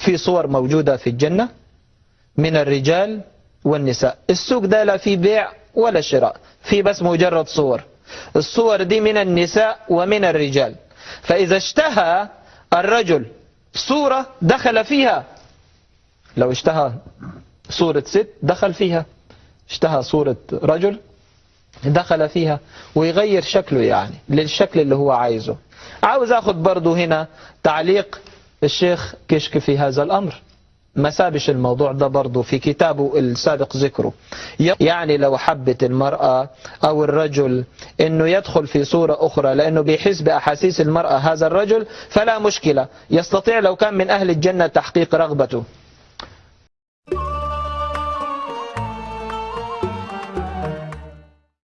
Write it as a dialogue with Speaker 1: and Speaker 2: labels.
Speaker 1: في صور موجودة في الجنة من الرجال والنساء. السوق ده لا في بيع ولا شراء في بس مجرد صور. الصور دي من النساء ومن الرجال. فإذا اشتهى الرجل صورة دخل فيها. لو اشتهى صورة ست دخل فيها. اشتهى صورة رجل دخل فيها. ويغير شكله يعني للشكل اللي هو عايزه. عاوز آخد برضو هنا تعليق الشيخ كشك في هذا الأمر. ما سابش الموضوع ده برضو في كتابه السابق ذكره. يعني لو حبت المرأة أو الرجل أنه يدخل في صورة أخرى لأنه بيحس بأحاسيس المرأة هذا الرجل فلا مشكلة. يستطيع لو كان من أهل الجنة تحقيق رغبته.